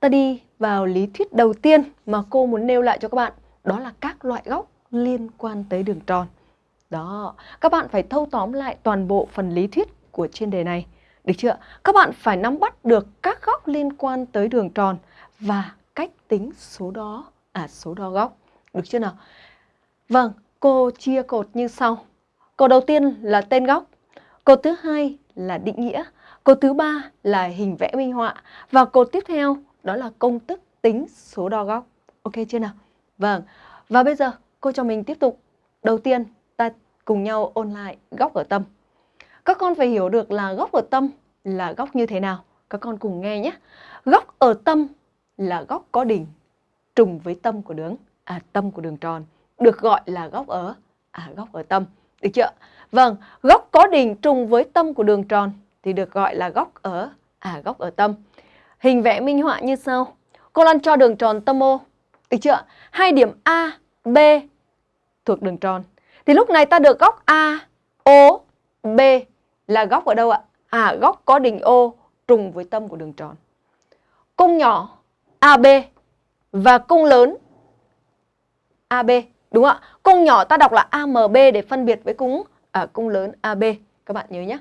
ta đi vào lý thuyết đầu tiên mà cô muốn nêu lại cho các bạn, đó là các loại góc liên quan tới đường tròn. Đó, các bạn phải thâu tóm lại toàn bộ phần lý thuyết của chuyên đề này. Được chưa? Các bạn phải nắm bắt được các góc liên quan tới đường tròn và cách tính số đó, à số đo góc. Được chưa nào? Vâng, cô chia cột như sau. Cột đầu tiên là tên góc, cột thứ hai là định nghĩa, cột thứ ba là hình vẽ minh họa và cột tiếp theo đó là công thức tính số đo góc. Ok chưa nào? Vâng, và bây giờ cô cho mình tiếp tục. Đầu tiên ta cùng nhau ôn lại góc ở tâm. Các con phải hiểu được là góc ở tâm là góc như thế nào. Các con cùng nghe nhé. Góc ở tâm là góc có đỉnh trùng với tâm của đường, à tâm của đường tròn, được gọi là góc ở à góc ở tâm. Được chưa? Vâng, góc có đỉnh trùng với tâm của đường tròn thì được gọi là góc ở à góc ở tâm. Hình vẽ minh họa như sau. Cô Lan cho đường tròn tâm O. Được chưa? Hai điểm A, B thuộc đường tròn. Thì lúc này ta được góc A, O, B là góc ở đâu ạ? À, góc có đỉnh O trùng với tâm của đường tròn. Cung nhỏ AB và cung lớn AB. Đúng không ạ? Cung nhỏ ta đọc là AMB để phân biệt với cung à, cung lớn AB. Các bạn nhớ nhé.